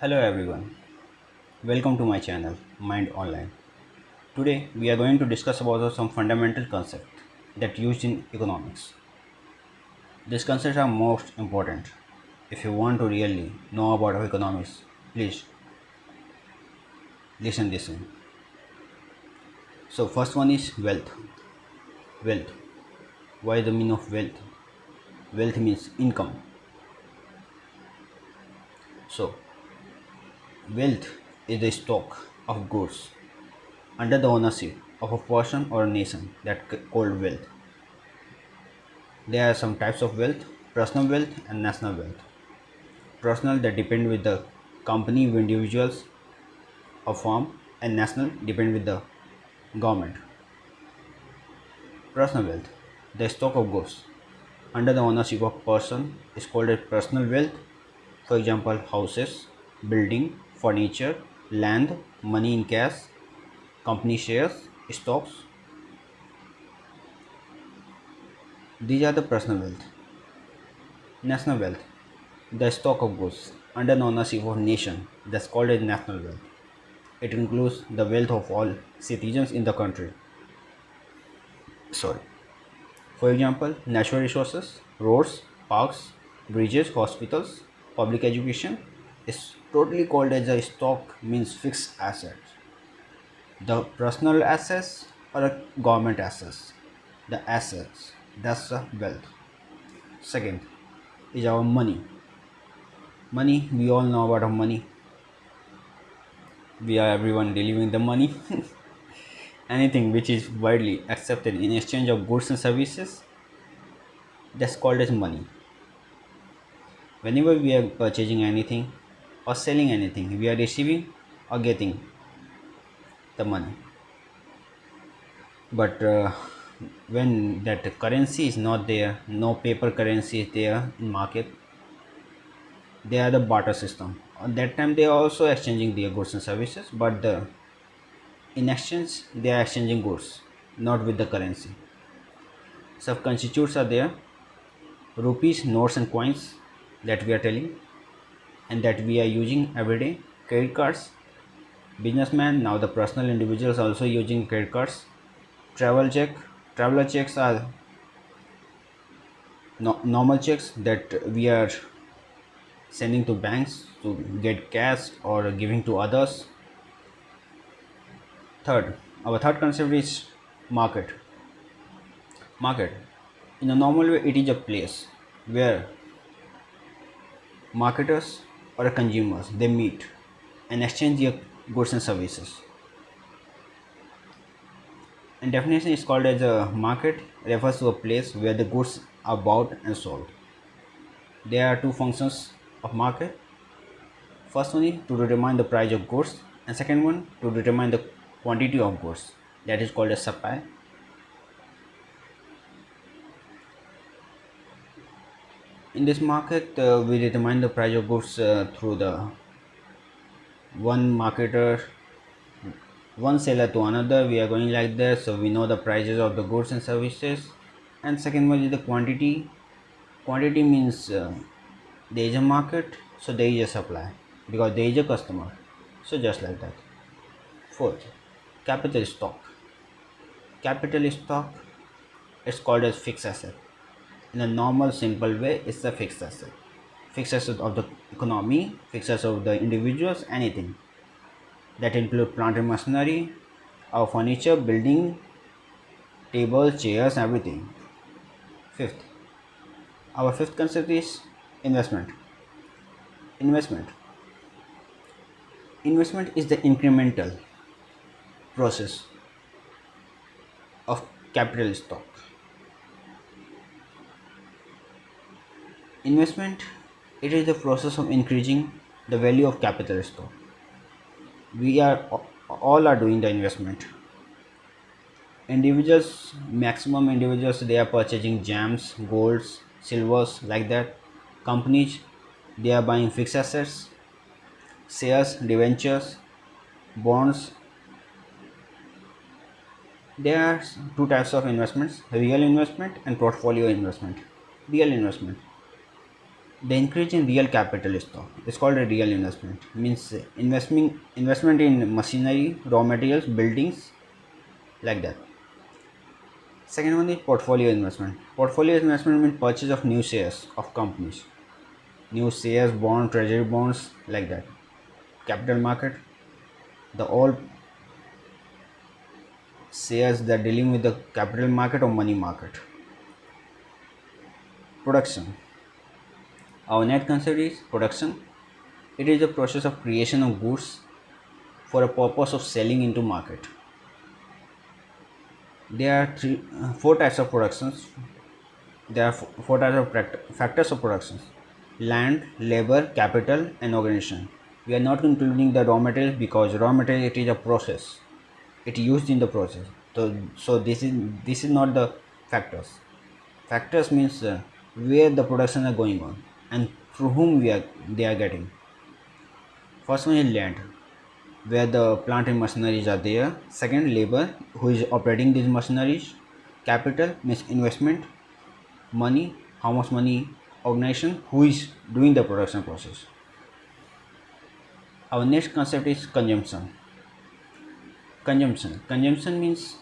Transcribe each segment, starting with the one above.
Hello everyone, welcome to my channel Mind Online. Today we are going to discuss about some fundamental concepts that used in economics. These concepts are most important. If you want to really know about economics, please listen in. So first one is wealth. Wealth. Why the meaning of wealth? Wealth means income. So wealth is the stock of goods under the ownership of a person or a nation that called wealth. There are some types of wealth, personal wealth and national wealth. Personal that depend with the company, individuals, a firm and national depend with the government. Personal wealth, the stock of goods under the ownership of a person is called a personal wealth. For example, houses, building, furniture, land, money in cash, company shares, stocks. These are the personal wealth. National wealth, the stock of goods under the ownership of a nation that's called as national wealth. It includes the wealth of all citizens in the country. Sorry. For example, natural resources, roads, parks, bridges, hospitals, public education is totally called as a stock means fixed assets. The personal assets or a government assets. The assets that's the wealth. Second is our money. Money we all know about our money we are everyone delivering the money anything which is widely accepted in exchange of goods and services that's called as money. Whenever we are purchasing anything or selling anything we are receiving or getting the money. But uh, when that currency is not there no paper currency is there in market they are the barter system. At that time they are also exchanging their goods and services but the in exchange they are exchanging goods not with the currency. Sub constitutes are there rupees notes and coins that we are telling and that we are using every day. Credit cards. Businessmen now the personal individuals also using credit cards. Travel check. Traveler checks are no, normal checks that we are sending to banks to get cash or giving to others third our third concept is market. Market. In a normal way it is a place where marketers or consumers they meet and exchange their goods and services. And definition is called as a market refers to a place where the goods are bought and sold. There are two functions of market. First one is to determine the price of goods and second one to determine the quantity of goods. That is called a supply. In this market uh, we determine the price of goods uh, through the one marketer one seller to another. We are going like this so we know the prices of the goods and services. And second one is the quantity. Quantity means uh, there is a market so there is a supply because there is a customer. So just like that. Fourth capital stock. Capital stock is called as fixed asset. In a normal simple way it's a fixed asset. Fixed asset of the economy fixed asset of the individuals anything. That include plant and machinery our furniture building tables chairs everything. Fifth. Our fifth concept is investment. Investment. Investment is the incremental process of capital stock. Investment it is the process of increasing the value of capital stock. We are all are doing the investment. Individuals maximum individuals they are purchasing gems golds silvers like that. Companies they are buying fixed assets shares debentures bonds there are two types of investments real investment and portfolio investment. Real investment. The increase in real capital is called a real investment. Means uh, investment investment in machinery raw materials buildings like that. Second one is portfolio investment. Portfolio investment means purchase of new shares of companies. New shares bond treasury bonds like that. Capital market. The all shares that dealing with the capital market or money market? Production. Our net concept is production. It is the process of creation of goods for a purpose of selling into market. There are three uh, four types of productions. There are four types of factors of production land labor capital and organization. We are not including the raw materials because raw material it is a process it used in the process. So so this is this is not the factors. Factors means uh, where the production are going on and through whom we are they are getting. First one is land where the plant and machineries are there. Second labor who is operating these machineries. Capital means investment money how much money organization who is doing the production process. Our next concept is consumption consumption. Consumption means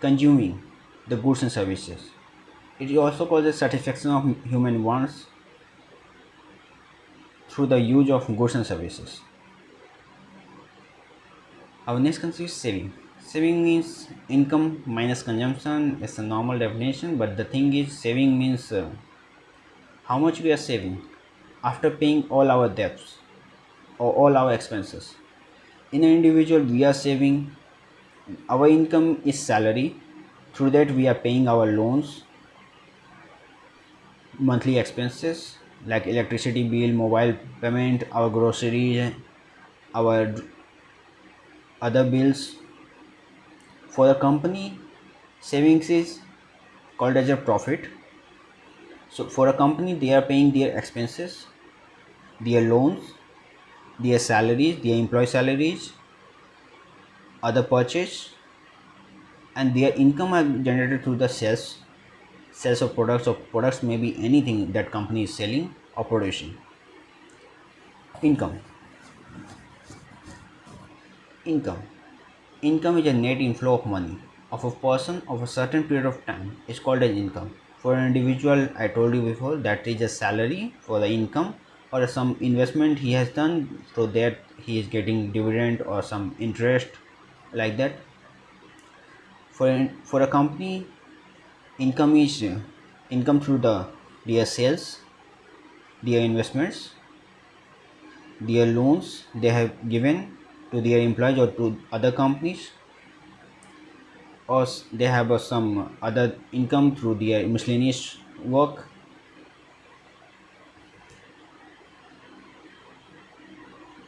consuming the goods and services. It also causes satisfaction of human wants through the use of goods and services. Our next concept is saving. Saving means income minus consumption it's a normal definition but the thing is saving means uh, how much we are saving after paying all our debts or all our expenses. In an individual we are saving our income is salary. Through that we are paying our loans monthly expenses like electricity bill mobile payment our groceries our other bills. For the company savings is called as a profit. So for a company they are paying their expenses their loans their salaries their employee salaries other purchase and their income are generated through the sales sales of products or products may be anything that company is selling or producing income. Income. Income is a net inflow of money. Of a person of a certain period of time is called as income. For an individual i told you before that is a salary for the income or some investment he has done so that he is getting dividend or some interest like that. For for a company income is income through the their sales their investments their loans they have given to their employees or to other companies or they have uh, some other income through their miscellaneous work.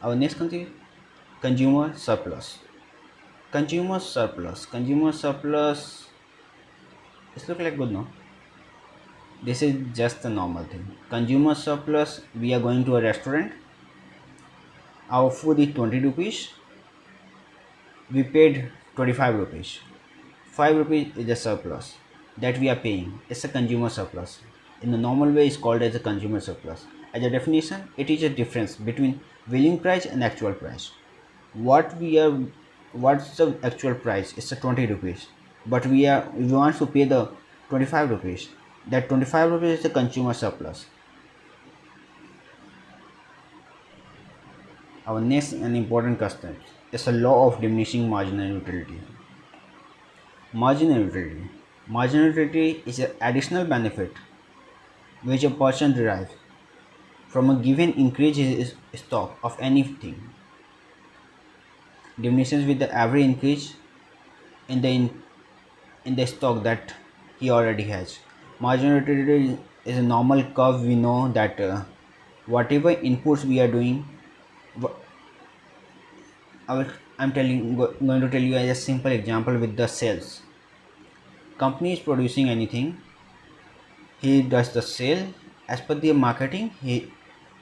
Our next country consumer surplus consumer surplus. Consumer surplus this look like good no? This is just a normal thing. Consumer surplus we are going to a restaurant. Our food is 20 rupees. We paid 25 rupees. 5 rupees is a surplus that we are paying. It's a consumer surplus. In the normal way is called as a consumer surplus. As a definition it is a difference between willing price and actual price. What we are what's the actual price? It's a 20 rupees. But we are we want to pay the 25 rupees. That 25 rupees is the consumer surplus. Our next and important concept is a law of diminishing marginal utility. Marginal utility. Marginal utility is an additional benefit which a person derives from a given increase in stock of anything diminishes with the average increase in the in, in the stock that he already has. Marginal utility is a normal curve. We know that uh, whatever inputs we are doing I will, I'm telling going to tell you as a simple example with the sales. Company is producing anything. He does the sale. As per the marketing he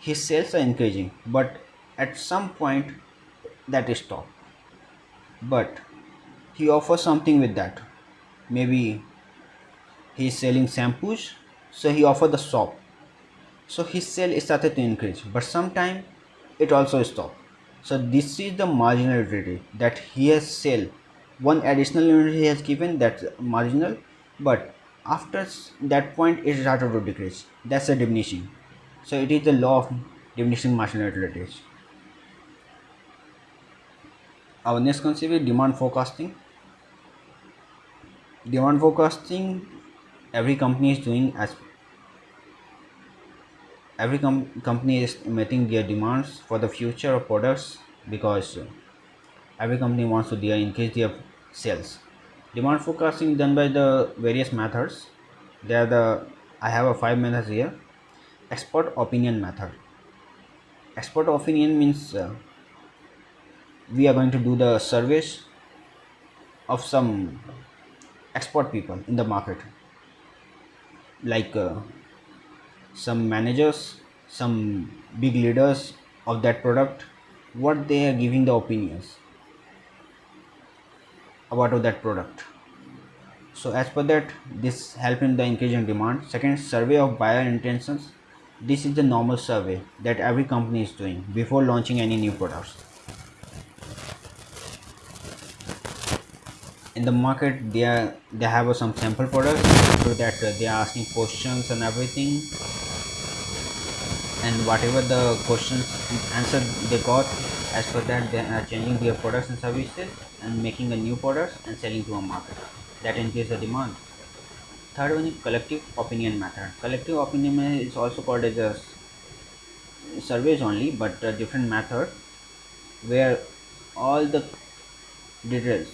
his sales are increasing. But at some point that is stopped but he offers something with that. Maybe he's selling shampoos so he offered the soap so his sale started to increase but sometime it also stopped. So this is the marginal utility that he has sell. One additional unit he has given that's marginal. But after that point it started to decrease. That's a diminishing. So it is the law of diminishing marginal utilities our next concept is demand forecasting. Demand forecasting every company is doing as every com company is meeting their demands for the future of products because every company wants to increase their sales. Demand forecasting done by the various methods. They are the i have a five methods here. Expert opinion method. Expert opinion means uh, we are going to do the surveys of some expert people in the market. Like uh, some managers some big leaders of that product what they are giving the opinions about that product. So as per that this help in the increasing demand. Second survey of buyer intentions. This is the normal survey that every company is doing before launching any new products in the market they are they have some sample products so that uh, they are asking questions and everything. And whatever the questions answer they got as per that they are changing their products and services and making a new products and selling to a market. That increase the demand. Third one is collective opinion method collective opinion is also called as a surveys only but a different method where all the details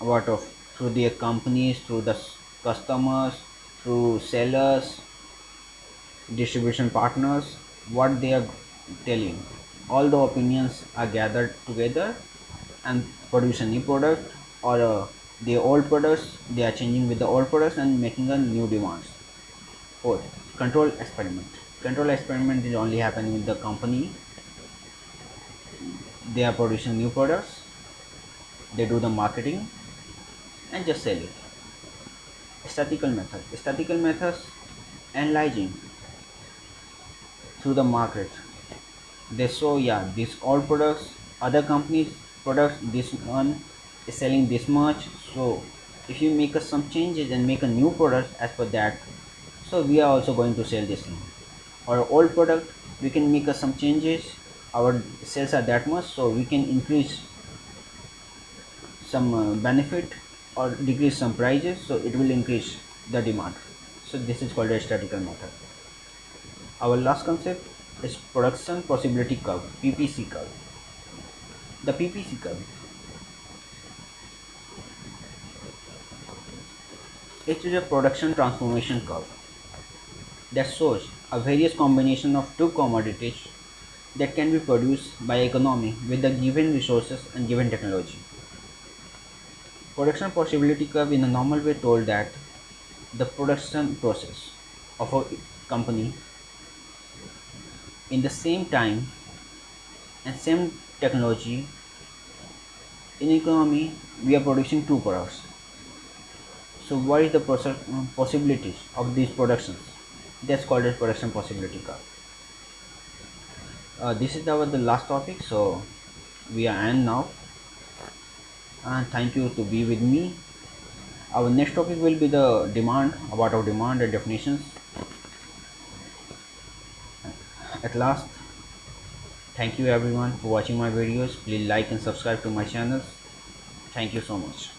about of? Through their companies through the customers through sellers distribution partners what they are telling. All the opinions are gathered together and produce a new product or uh, the old products they are changing with the old products and making a new demands. Fourth control experiment. Control experiment is only happening with the company. They are producing new products. They do the marketing and just sell it. Statistical method. Statistical methods analyzing through the market. They show yeah these all products other companies products this one is selling this much so if you make some changes and make a new product as per that so we are also going to sell this thing or old product we can make some changes our sales are that much so we can increase some uh, benefit or decrease some prices so it will increase the demand. So this is called a statistical method. Our last concept is production possibility curve ppc curve. The ppc curve it is a production transformation curve that shows a various combination of two commodities that can be produced by economy with the given resources and given technology Production possibility curve in a normal way told that the production process of a company in the same time and same technology in economy we are producing two products. So what is the process possibilities of these productions? That's called as production possibility curve. Uh, this is our the last topic so we are end now and thank you to be with me. Our next topic will be the demand about our demand and definitions. At last thank you everyone for watching my videos. Please like and subscribe to my channel thank you so much